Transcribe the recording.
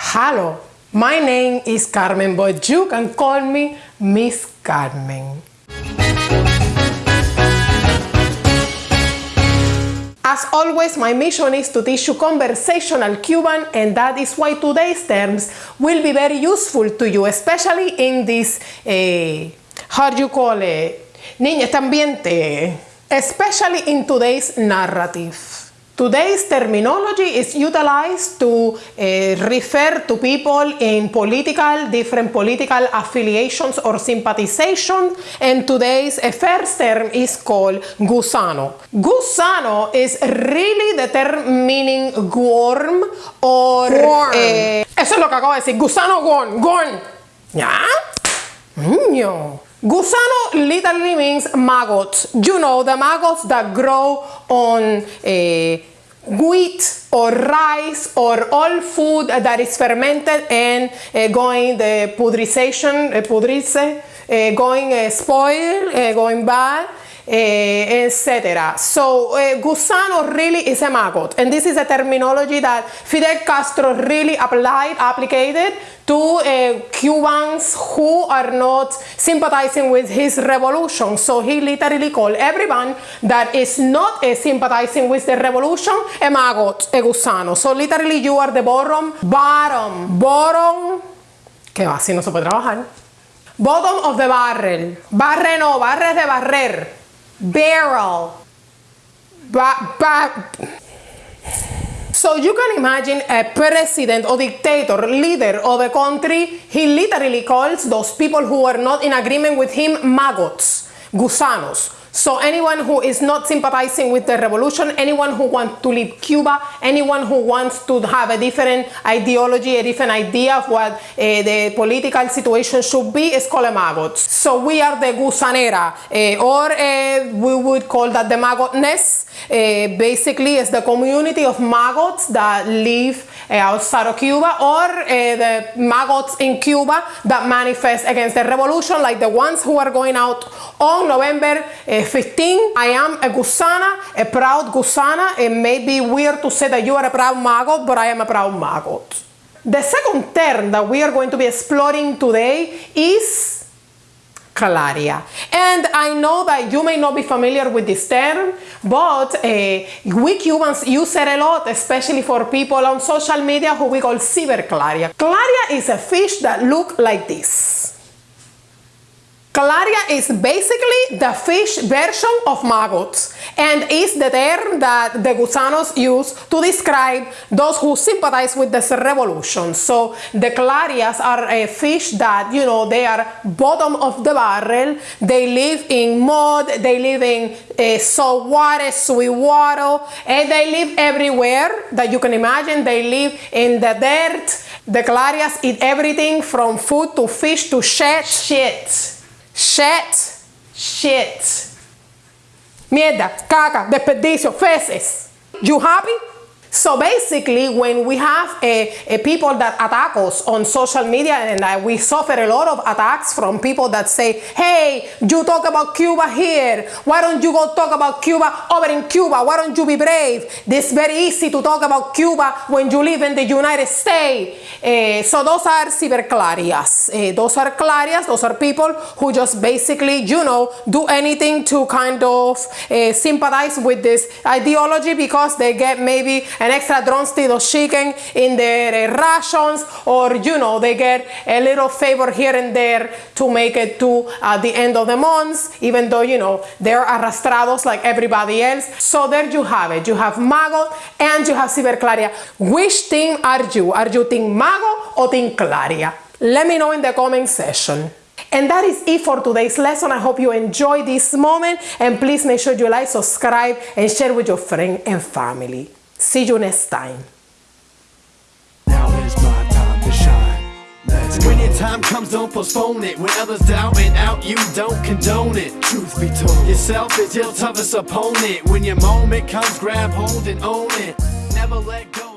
Hello, my name is Carmen, but you can call me Miss Carmen. As always, my mission is to teach you conversational Cuban and that is why today's terms will be very useful to you, especially in this, eh, how do you call it, niña, este ambiente, especially in today's narrative. Today's terminology is utilized to uh, refer to people in political, different political affiliations or sympathization. And today's uh, first term is called gusano. Gusano is really the term meaning worm or... Worm. Eh, eso es lo que acabo de decir. Gusano worm. Worm. ¿Ya? Niño. Gusano literally means maggots. You know, the maggots that grow on uh, wheat or rice or all food that is fermented and uh, going the pudrization, uh, pudrice, uh, going spoil, going bad. Uh, etc. So uh, gusano really is a maggot and this is a terminology that Fidel Castro really applied, applied to uh, Cubans who are not sympathizing with his revolution. So he literally called everyone that is not sympathizing with the revolution a maggot, a gusano. So literally you are the bottom, bottom, bottom, que así no se puede trabajar. Bottom of the barrel. Barre no, barre de barrer. Barrel. Ba, ba. So you can imagine a president or dictator, leader of a country, he literally calls those people who are not in agreement with him maggots, gusanos. So anyone who is not sympathizing with the revolution, anyone who wants to leave Cuba, anyone who wants to have a different ideology, a different idea of what uh, the political situation should be is called a maggot. So we are the gusanera, uh, or uh, we would call that the maggotness. basically, it's the community of maggots that live outside of Cuba, or the maggots in Cuba that manifest against the revolution, like the ones who are going out on November 15, I am a gusana, a proud gusana. It may be weird to say that you are a proud maggot, but I am a proud maggot. The second term that we are going to be exploring today is claria. And I know that you may not be familiar with this term, but uh, we Cubans use it a lot, especially for people on social media who we call cyberclaria. Claria Claria is a fish that look like this. Claria is basically the fish version of maggots and is the term that the gusanos use to describe those who sympathize with the revolution. So the clarias are a fish that, you know, they are bottom of the barrel. They live in mud, they live in uh, salt water, sweet water, and they live everywhere that you can imagine. They live in the dirt. The clarias eat everything from food to fish to shit. Shit. Shit. Shit. Mierda, caca, desperdicio, feces. You happy? So basically, when we have a, a, people that attack us on social media and we suffer a lot of attacks from people that say, hey, you talk about Cuba here. Why don't you go talk about Cuba over in Cuba? Why don't you be brave? It's very easy to talk about Cuba when you live in the United States. Uh, so those are cyberclarias. Uh, those are clarias. Those are people who just basically, you know, do anything to kind of uh, sympathize with this ideology because they get maybe an extra drumstick of chicken in their uh, rations or you know they get a little favor here and there to make it to uh, the end of the month even though you know they're arrastrados like everybody else. So there you have it. You have mago and you have cyberclaria which team are you? Are you team mago or team claria? Let me know in the comment section. And that is it for today's lesson. I hope you enjoyed this moment and please make sure you like, subscribe and share with your friends and family. See you next time. Now is my time to shine. Let's go. When your time comes, don't postpone it. When others doubt it out, you don't condone it. Truth be told, yourself is your toughest opponent. When your moment comes, grab hold and own it. Never let go.